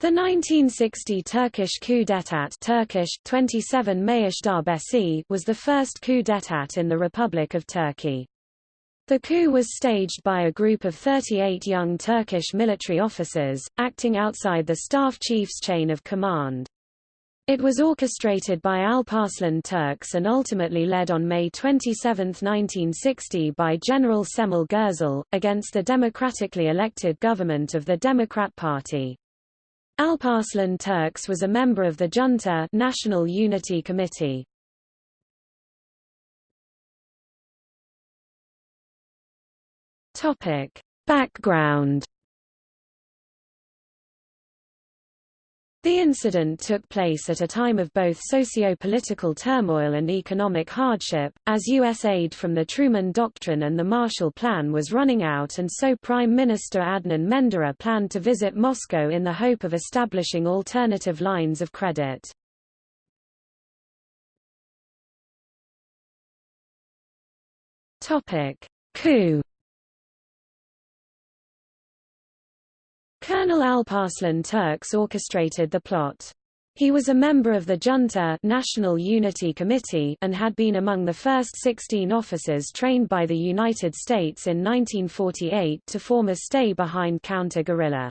The 1960 Turkish coup d'état Turkish, 27 darbesi was the first coup d'état in the Republic of Turkey. The coup was staged by a group of 38 young Turkish military officers, acting outside the staff chief's chain of command. It was orchestrated by Alparslan Türkeş and ultimately led on May 27, 1960 by General Cemal Gürsel, against the democratically elected government of the Democrat Party. Alparslan Türkeş was a member of the junta National Unity Committee. Topic: Background The incident took place at a time of both socio-political turmoil and economic hardship, as U.S. aid from the Truman Doctrine and the Marshall Plan was running out and so Prime Minister Adnan Menderes planned to visit Moscow in the hope of establishing alternative lines of credit. Coup Colonel Alparslan Türkeş orchestrated the plot. He was a member of the junta National Unity Committee and had been among the first 16 officers trained by the United States in 1948 to form a stay-behind counter-guerrilla.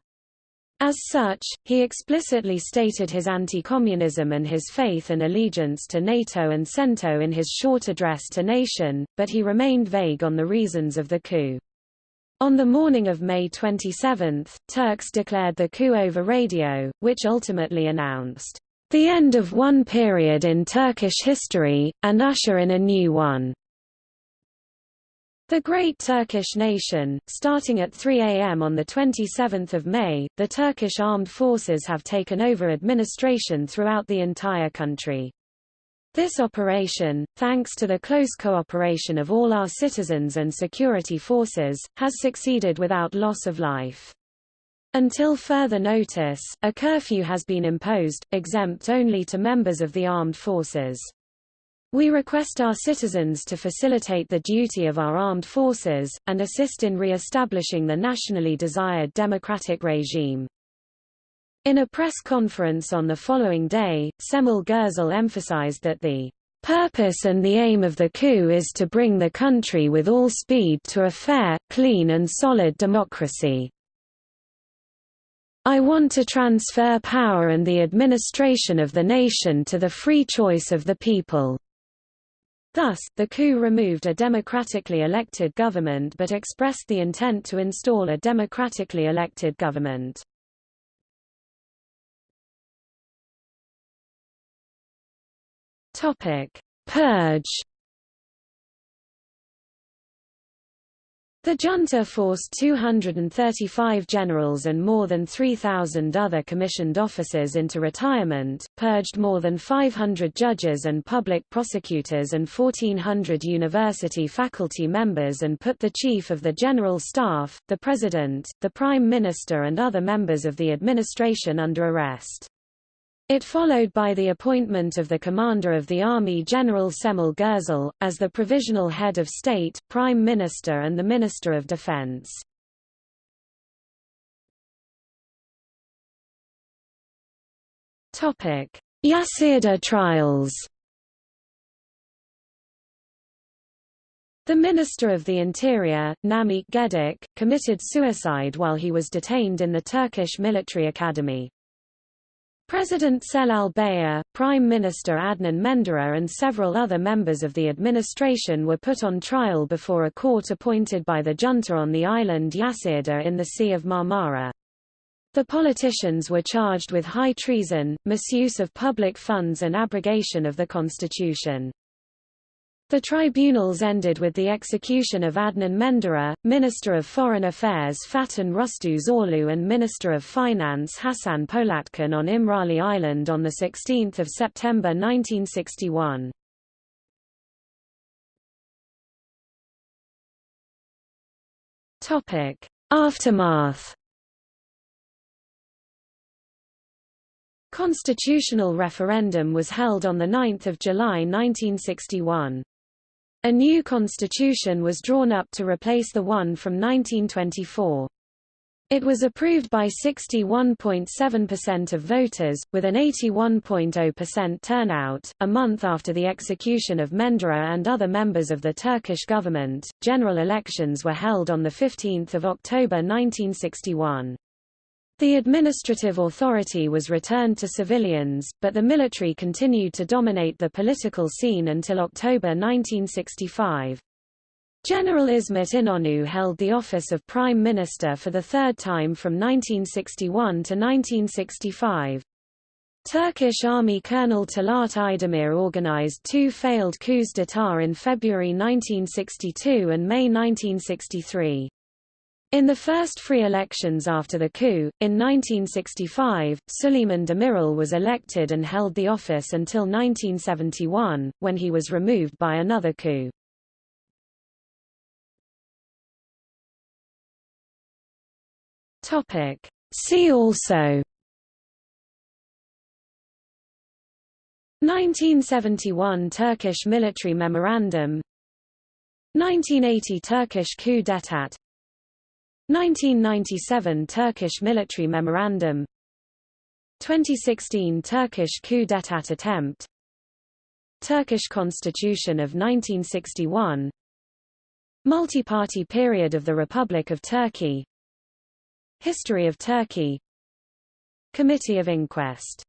As such, he explicitly stated his anti-communism and his faith and allegiance to NATO and CENTO in his short address to nation, but he remained vague on the reasons of the coup. On the morning of May 27, Türkeş declared the coup over radio, which ultimately announced the end of one period in Turkish history, and usher in a new one. The Great Turkish Nation, starting at 3 a.m. on 27 May, the Turkish armed forces have taken over administration throughout the entire country. This operation, thanks to the close cooperation of all our citizens and security forces, has succeeded without loss of life. Until further notice, a curfew has been imposed, exempt only to members of the armed forces. We request our citizens to facilitate the duty of our armed forces, and assist in re-establishing the nationally desired democratic regime. In a press conference on the following day, Cemal Gürsel emphasized that the purpose and the aim of the coup is to bring the country with all speed to a fair, clean and solid democracy. I want to transfer power and the administration of the nation to the free choice of the people. Thus, the coup removed a democratically elected government but expressed the intent to install a democratically elected government. Topic: Purge. The junta forced 235 generals and more than 3,000 other commissioned officers into retirement, purged more than 500 judges and public prosecutors and 1,400 university faculty members and put the chief of the general staff, the president, the prime minister and other members of the administration under arrest. It followed by the appointment of the commander of the army General Cemal Gürsel, as the provisional head of state, prime minister and the minister of defense. Yassıada trials The Minister of the Interior, Namik Gedik, committed suicide while he was detained in the Turkish military academy. President Celal Bayar, Prime Minister Adnan Menderes and several other members of the administration were put on trial before a court appointed by the junta on the island Yassıada in the Sea of Marmara. The politicians were charged with high treason, misuse of public funds and abrogation of the constitution. The tribunals ended with the execution of Adnan Menderes, Minister of Foreign Affairs Fatin Rustu Zorlu and Minister of Finance Hasan Polatkan on Imrali Island on 16 September 1961. Aftermath Constitutional referendum was held on 9 July 1961. A new constitution was drawn up to replace the one from 1924. It was approved by 61.7% of voters, with an 81.0% turnout. A month after the execution of Menderes and other members of the Turkish government, general elections were held on 15 October 1961. The administrative authority was returned to civilians, but the military continued to dominate the political scene until October 1965. General İsmet İnönü held the office of Prime Minister for the third time from 1961 to 1965. Turkish Army Colonel Talat Aydemir organized two failed coups d'état in February 1962 and May 1963. In the first free elections after the coup, in 1965, Süleyman Demirel was elected and held the office until 1971, when he was removed by another coup. See also 1971 Turkish military memorandum 1980 Turkish coup d'état 1997 Turkish military memorandum. 2016 Turkish coup d'état attempt. Turkish constitution of 1961 Multi-party period of the Republic of Turkey. History of Turkey. Committee of Inquest